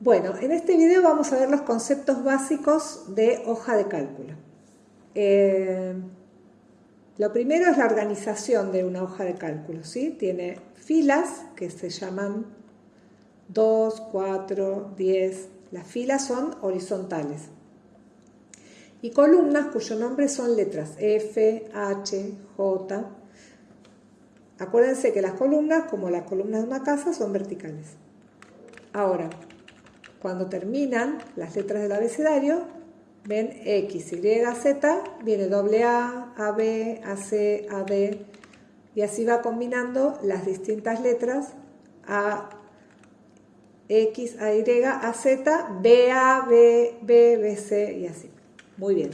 Bueno, en este video vamos a ver los conceptos básicos de hoja de cálculo. Eh, lo primero es la organización de una hoja de cálculo, ¿sí? Tiene filas que se llaman 2, 4, 10. Las filas son horizontales. Y columnas cuyo nombre son letras F, H, J. Acuérdense que las columnas, como las columnas de una casa, son verticales. Ahora, cuando terminan las letras del abecedario, ven X, Y, Z, viene doble A, AB, AC, AD, y así va combinando las distintas letras A, X, A, Y, A, Z, B, A, B, B, B, C y así. Muy bien.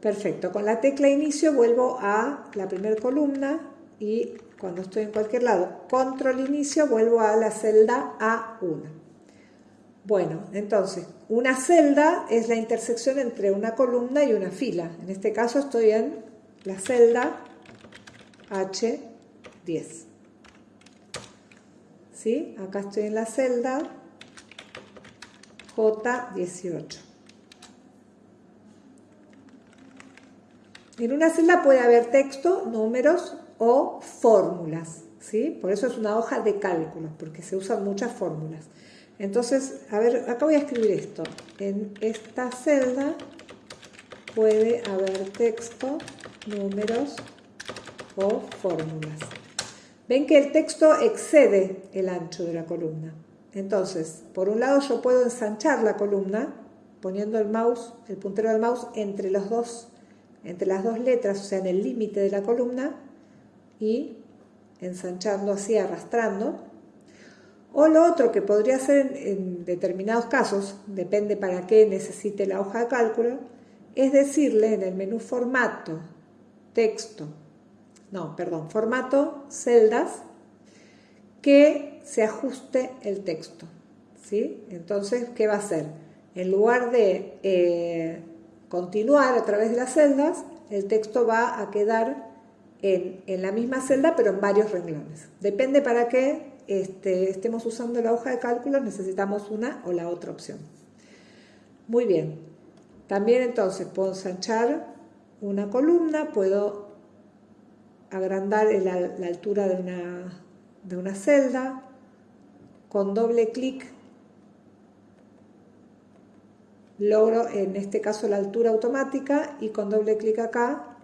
Perfecto. Con la tecla inicio vuelvo a la primera columna y cuando estoy en cualquier lado, control inicio, vuelvo a la celda A1. Bueno, entonces, una celda es la intersección entre una columna y una fila. En este caso estoy en la celda H10. ¿Sí? Acá estoy en la celda J18. En una celda puede haber texto, números o fórmulas, ¿sí? Por eso es una hoja de cálculos, porque se usan muchas fórmulas. Entonces, a ver, acá voy a escribir esto. En esta celda puede haber texto, números o fórmulas. Ven que el texto excede el ancho de la columna. Entonces, por un lado yo puedo ensanchar la columna poniendo el mouse, el puntero del mouse entre los dos entre las dos letras, o sea, en el límite de la columna, y ensanchando así, arrastrando. O lo otro que podría ser en determinados casos, depende para qué necesite la hoja de cálculo, es decirle en el menú formato, texto, no, perdón, formato, celdas, que se ajuste el texto. ¿sí? Entonces, ¿qué va a hacer? En lugar de eh, continuar a través de las celdas, el texto va a quedar en, la misma celda, pero en varios renglones. Depende para qué este, estemos usando la hoja de cálculo, necesitamos una o la otra opción. Muy bien. También entonces puedo ensanchar una columna, puedo agrandar la, altura de una, de una celda, con doble clic logro en este caso la altura automática y con doble clic acá,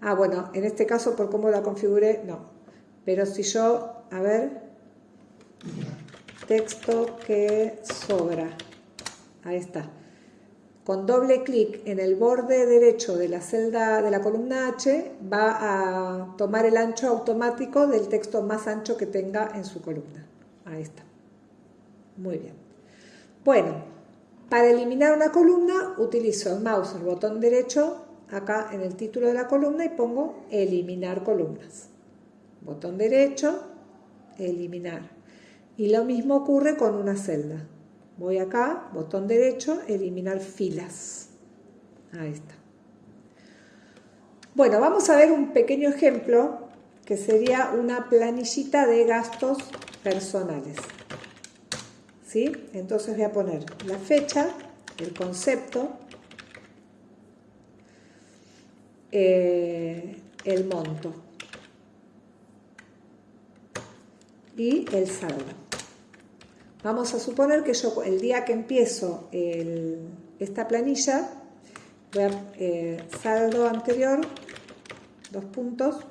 ah bueno, en este caso por cómo la configuré, no, pero si yo, a ver, texto que sobra, ahí está, con doble clic en el borde derecho de la celda de la columna H va a tomar el ancho automático del texto más ancho que tenga en su columna, ahí está, muy bien. Bueno, para eliminar una columna utilizo el mouse, el botón derecho, acá en el título de la columna y pongo eliminar columnas. Botón derecho, eliminar. Y lo mismo ocurre con una celda. Voy acá, botón derecho, eliminar filas. Ahí está. Bueno, vamos a ver un pequeño ejemplo que sería una planillita de gastos personales. Entonces voy a poner la fecha, el concepto, eh, el monto y el saldo. Vamos a suponer que yo el día que empiezo esta planilla, voy a eh, saldo anterior, dos puntos,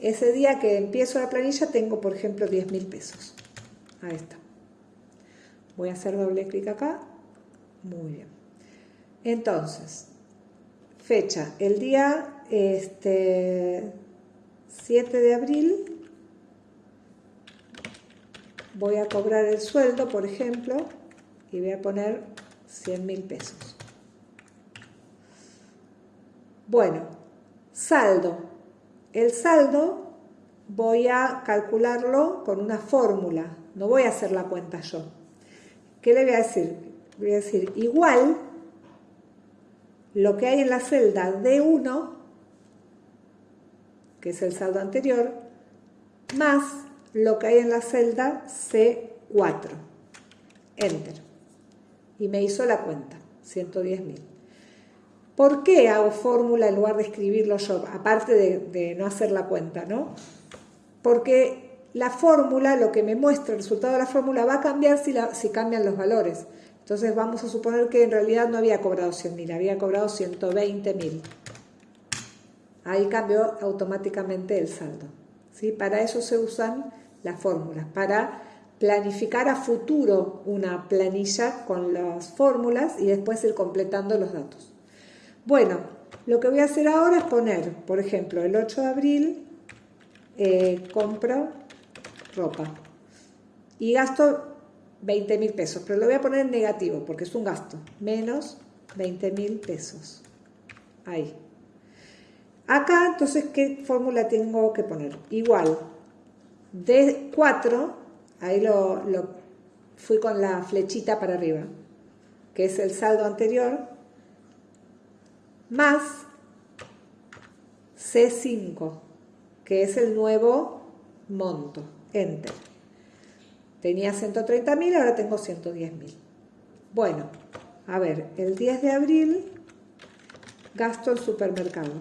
ese día que empiezo la planilla tengo, por ejemplo, 10 mil pesos. Ahí está. Voy a hacer doble clic acá. Muy bien. Entonces, fecha, el día este, 7 de abril voy a cobrar el sueldo, por ejemplo, y voy a poner 100 mil pesos. Bueno, saldo. El saldo voy a calcularlo con una fórmula, no voy a hacer la cuenta yo. ¿Qué le voy a decir? Voy a decir igual lo que hay en la celda D1, que es el saldo anterior, más lo que hay en la celda C4. enter. Y me hizo la cuenta, 110.000. ¿Por qué hago fórmula en lugar de escribirlo yo? Aparte de, no hacer la cuenta, ¿no? Porque la fórmula, lo que me muestra el resultado de la fórmula, va a cambiar si, si cambian los valores. Entonces vamos a suponer que en realidad no había cobrado 100.000, había cobrado 120.000. Ahí cambió automáticamente el saldo. ¿Sí? Para eso se usan las fórmulas, para planificar a futuro una planilla con las fórmulas y después ir completando los datos. Bueno, lo que voy a hacer ahora es poner, por ejemplo, el 8 de abril eh, compro ropa y gasto 20 mil pesos, pero lo voy a poner en negativo porque es un gasto, menos 20 mil pesos. Ahí. Acá, entonces, ¿qué fórmula tengo que poner? Igual, de 4, ahí lo, fui con la flechita para arriba, que es el saldo anterior, más C5, que es el nuevo monto. Enter. Tenía 130.000, ahora tengo 110.000. Bueno, a ver, el 10 de abril gasto el supermercado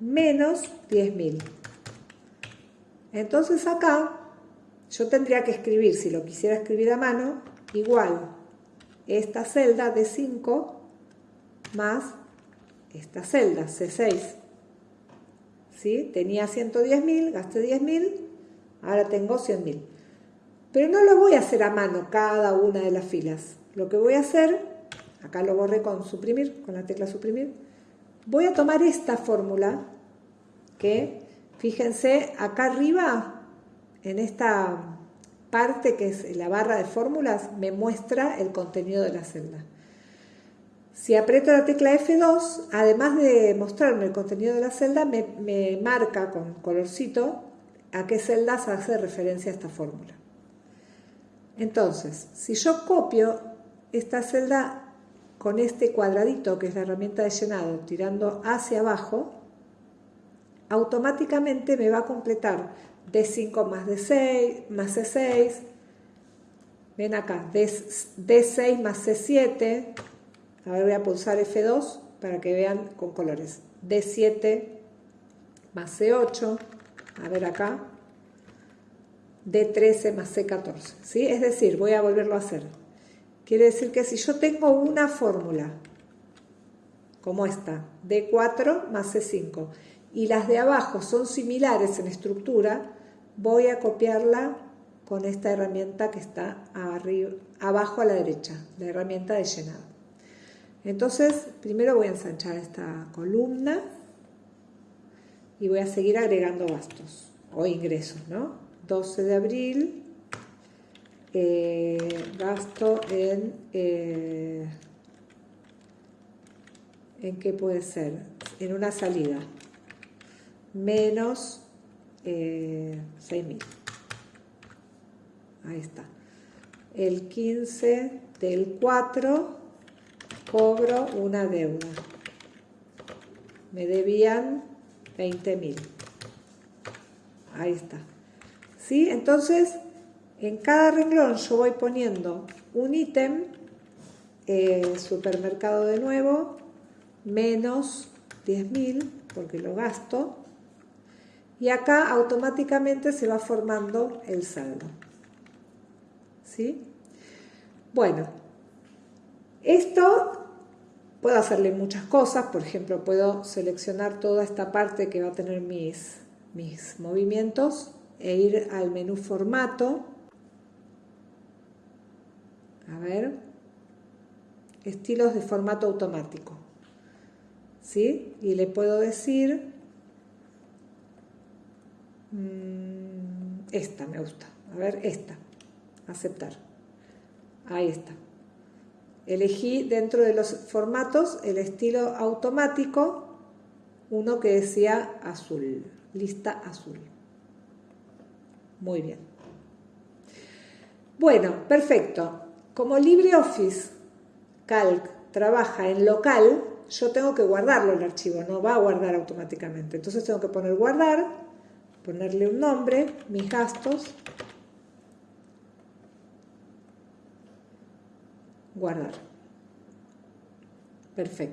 menos 10.000. Entonces acá yo tendría que escribir, si lo quisiera escribir a mano, igual esta celda de 5 más esta celda, C6. ¿Sí? Tenía 110.000, gasté 10.000, ahora tengo 100.000. Pero no lo voy a hacer a mano cada una de las filas. Lo que voy a hacer, acá lo borré con suprimir, con la tecla suprimir, voy a tomar esta fórmula que, fíjense, acá arriba, en esta parte que es la barra de fórmulas, me muestra el contenido de la celda. Si aprieto la tecla F2, además de mostrarme el contenido de la celda, me, marca con colorcito a qué celdas hace referencia esta fórmula. Entonces, si yo copio esta celda con este cuadradito, que es la herramienta de llenado, tirando hacia abajo, automáticamente me va a completar D5 más D6 más C6, ven acá, D6 más C7, a ver voy a pulsar F2 para que vean con colores, D7 más C8, a ver acá, D13 más C14, ¿sí? Es decir, voy a volverlo a hacer. Quiere decir que si yo tengo una fórmula, como esta, D4 más C5, y las de abajo son similares en estructura, voy a copiarla con esta herramienta que está abajo a la derecha, la herramienta de llenado. Entonces, primero voy a ensanchar esta columna y voy a seguir agregando gastos o ingresos, ¿no? 12 de abril, eh, gasto en, eh, ¿en qué puede ser? En una salida, menos eh, 6.000. Ahí está. El 15 del 4 cobro una deuda. Me debían 20.000. Ahí está. ¿Sí? Entonces, en cada renglón yo voy poniendo un ítem, eh, supermercado de nuevo, menos 10.000, porque lo gasto, y acá automáticamente se va formando el saldo. ¿Sí? Bueno, esto puedo hacerle muchas cosas, por ejemplo, puedo seleccionar toda esta parte que va a tener mis, mis movimientos e ir al menú formato. A ver, estilos de formato automático. ¿Sí? Y le puedo decir, mm, esta me gusta, a ver, esta, aceptar. Ahí está. Elegí dentro de los formatos el estilo automático, uno que decía azul, lista azul. Muy bien. Bueno, perfecto. Como LibreOffice Calc trabaja en local, yo tengo que guardarlo el archivo, no va a guardar automáticamente. Entonces tengo que poner guardar, ponerle un nombre, mis gastos, guardar. Perfecto.